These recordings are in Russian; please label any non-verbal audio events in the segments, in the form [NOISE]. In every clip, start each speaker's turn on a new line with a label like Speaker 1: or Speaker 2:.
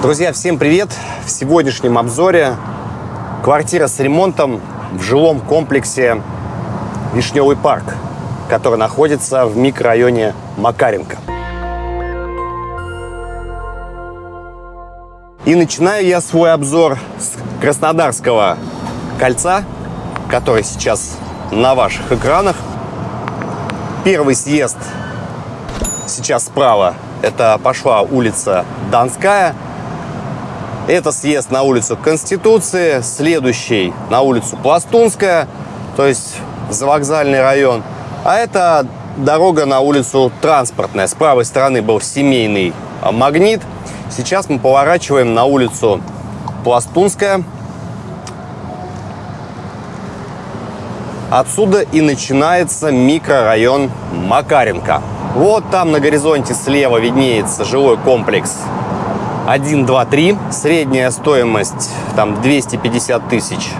Speaker 1: Друзья, всем привет! В сегодняшнем обзоре квартира с ремонтом в жилом комплексе Вишневый парк, который находится в микрорайоне Макаренко. И начинаю я свой обзор с Краснодарского кольца, который сейчас на ваших экранах. Первый съезд сейчас справа. Это пошла улица Донская. Это съезд на улицу Конституции, следующий на улицу Пластунская, то есть завокзальный район. А это дорога на улицу Транспортная. С правой стороны был семейный магнит. Сейчас мы поворачиваем на улицу Пластунская. Отсюда и начинается микрорайон Макаренко. Вот там на горизонте слева виднеется жилой комплекс 1, 2, 3. Средняя стоимость там 250 тысяч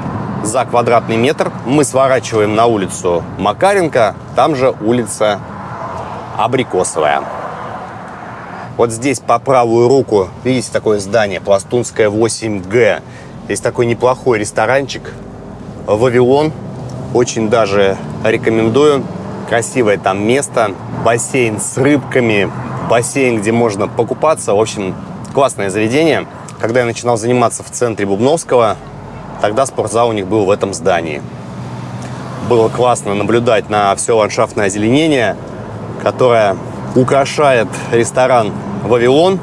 Speaker 1: за квадратный метр. Мы сворачиваем на улицу Макаренко, там же улица Абрикосовая. Вот здесь по правую руку, видите, такое здание, Пластунская 8Г. Здесь такой неплохой ресторанчик, Вавилон. Очень даже рекомендую. Красивое там место, бассейн с рыбками, бассейн, где можно покупаться. В общем, Классное заведение. Когда я начинал заниматься в центре Бубновского, тогда спортзал у них был в этом здании. Было классно наблюдать на все ландшафтное озеленение, которое украшает ресторан «Вавилон».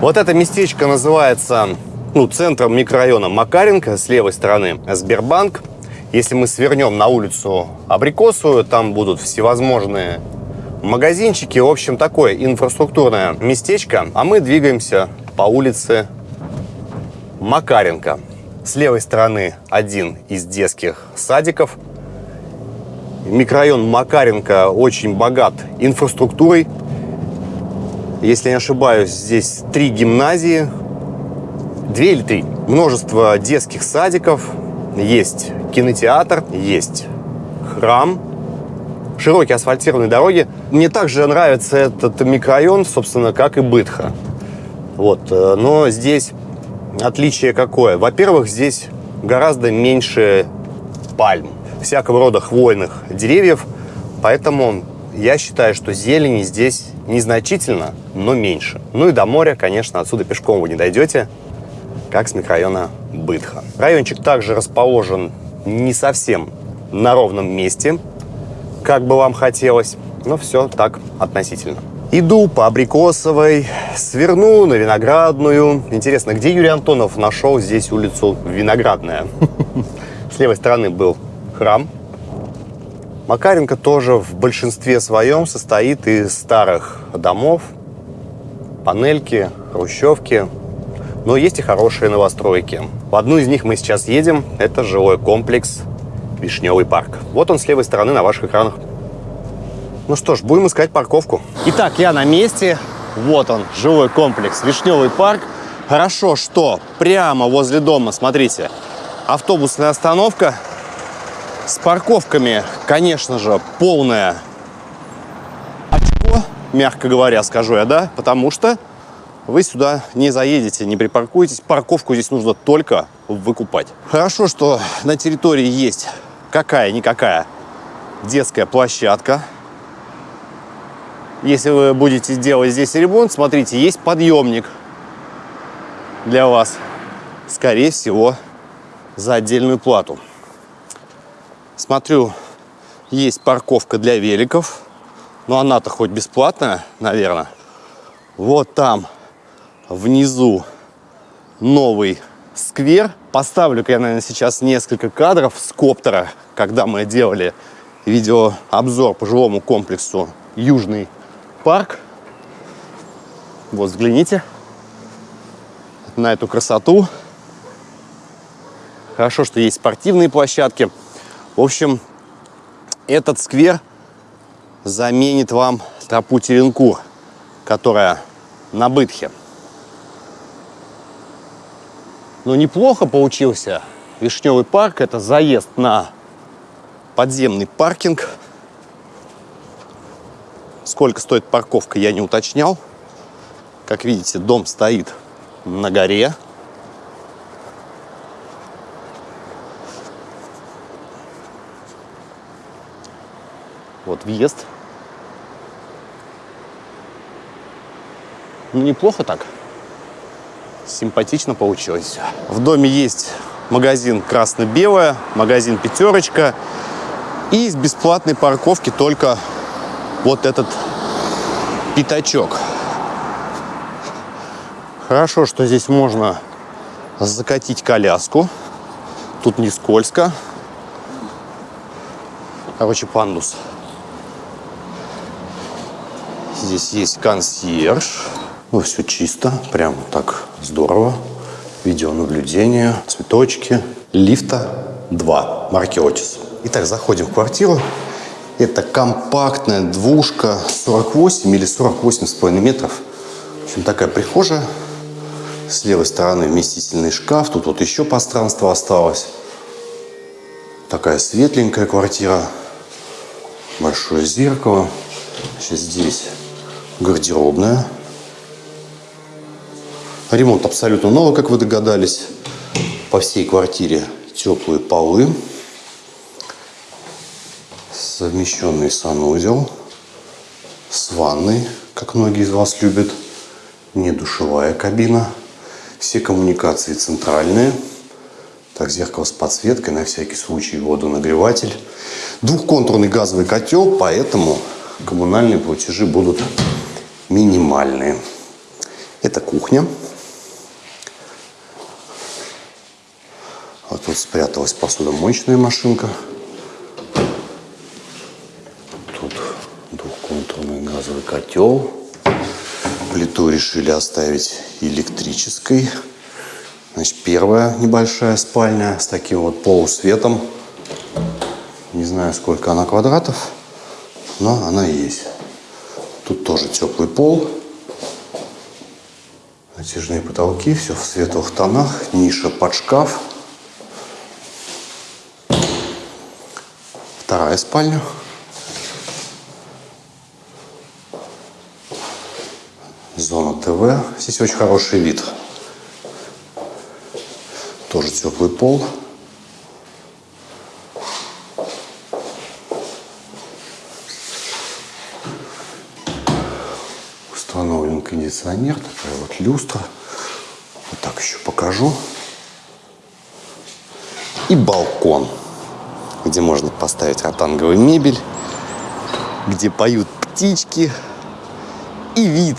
Speaker 1: Вот это местечко называется ну, центром микрорайона Макаренко, с левой стороны Сбербанк. Если мы свернем на улицу Абрикосовую, там будут всевозможные магазинчики. В общем, такое инфраструктурное местечко. А мы двигаемся по улице Макаренко. С левой стороны один из детских садиков. Микрорайон Макаренко очень богат инфраструктурой. Если не ошибаюсь, здесь три гимназии, две или три. Множество детских садиков, есть кинотеатр, есть храм, широкие асфальтированные дороги. Мне также нравится этот микрорайон, собственно, как и Бытха. Вот. Э, но здесь отличие какое? Во-первых, здесь гораздо меньше пальм, всякого рода хвойных деревьев, поэтому я считаю, что зелени здесь незначительно, но меньше. Ну и до моря, конечно, отсюда пешком вы не дойдете, как с микрорайона Бытха. Райончик также расположен не совсем на ровном месте, как бы вам хотелось. Но все так относительно. Иду по Абрикосовой, сверну на Виноградную. Интересно, где Юрий Антонов нашел здесь улицу Виноградная? [LAUGHS] С левой стороны был храм. Макаренко тоже в большинстве своем состоит из старых домов, панельки, хрущевки. Но есть и хорошие новостройки. В одну из них мы сейчас едем. Это жилой комплекс Вишневый парк. Вот он с левой стороны на ваших экранах. Ну что ж, будем искать парковку. Итак, я на месте. Вот он, жилой комплекс Вишневый парк. Хорошо, что прямо возле дома, смотрите, автобусная остановка. С парковками, конечно же, полная очко, мягко говоря, скажу я, да? Потому что вы сюда не заедете, не припаркуетесь. Парковку здесь нужно только выкупать. Хорошо, что на территории есть какая-никакая детская площадка. Если вы будете делать здесь ремонт, смотрите, есть подъемник для вас. Скорее всего, за отдельную плату. Смотрю, есть парковка для великов. Но она-то хоть бесплатная, наверное. Вот там внизу новый сквер. Поставлю-ка я, наверное, сейчас несколько кадров с коптера, когда мы делали видеообзор по жилому комплексу Южный парк. Вот, взгляните на эту красоту. Хорошо, что есть спортивные площадки. В общем, этот сквер заменит вам тропу Теренкур, которая на Бытхе. Но неплохо получился Вишневый парк. Это заезд на подземный паркинг. Сколько стоит парковка, я не уточнял. Как видите, дом стоит на горе. Вот въезд. Ну, неплохо так. Симпатично получилось. В доме есть магазин красно-белое, магазин пятерочка. И из бесплатной парковки только вот этот пятачок. Хорошо, что здесь можно закатить коляску. Тут не скользко. Короче, пандус. Здесь есть консьерж. Ну, все чисто, прям так здорово. Видеонаблюдение, цветочки. Лифта 2, марки Otis. Итак, заходим в квартиру. Это компактная двушка 48 или 48,5 метров. В общем, такая прихожая. С левой стороны вместительный шкаф. Тут вот еще пространство осталось. Такая светленькая квартира. Большое зеркало. Сейчас здесь гардеробная. Ремонт абсолютно новый, как вы догадались. По всей квартире теплые полы. Совмещенный санузел. С ванной, как многие из вас любят. Не душевая кабина. Все коммуникации центральные. Так, зеркало с подсветкой, на всякий случай водонагреватель. Двухконтурный газовый котел, поэтому коммунальные платежи будут минимальные. Это кухня. Тут спряталась посудомоечная машинка. Тут двухконтурный газовый котел. Плиту решили оставить электрической. Значит, первая небольшая спальня с таким вот полусветом. Не знаю, сколько она квадратов, но она есть. Тут тоже теплый пол. Натяжные потолки, все в светлых тонах. Ниша под шкаф. Вторая спальня. Зона ТВ. Здесь очень хороший вид. Тоже теплый пол. Установлен кондиционер. Такая вот люстра. Вот так еще покажу. И балкон, где можно поставить ротанговую мебель, где поют птички. И вид,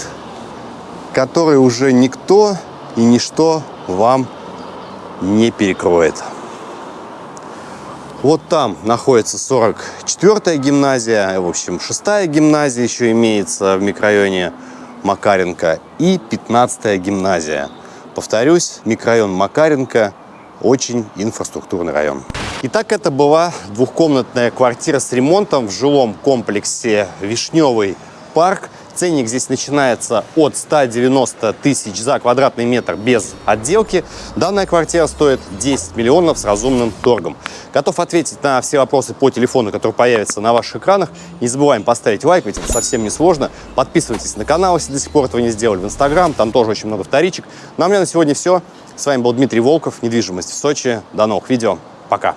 Speaker 1: который уже никто и ничто вам не перекроет. Вот там находится 44-я гимназия, в общем, 6-я гимназия еще имеется в микрорайоне Макаренко и 15-я гимназия. Повторюсь, микрорайон Макаренко очень инфраструктурный район. Итак, это была двухкомнатная квартира с ремонтом в жилом комплексе «Вишневый парк». Ценник здесь начинается от 190 тысяч за квадратный метр без отделки. Данная квартира стоит 10 миллионов с разумным торгом. Готов ответить на все вопросы по телефону, которые появятся на ваших экранах. Не забываем поставить лайк, ведь это совсем не сложно. Подписывайтесь на канал, если до сих пор этого не сделали, в Инстаграм, там тоже очень много вторичек. Ну а у меня на сегодня все. С вами был Дмитрий Волков, недвижимость в Сочи. До новых видео. Пока.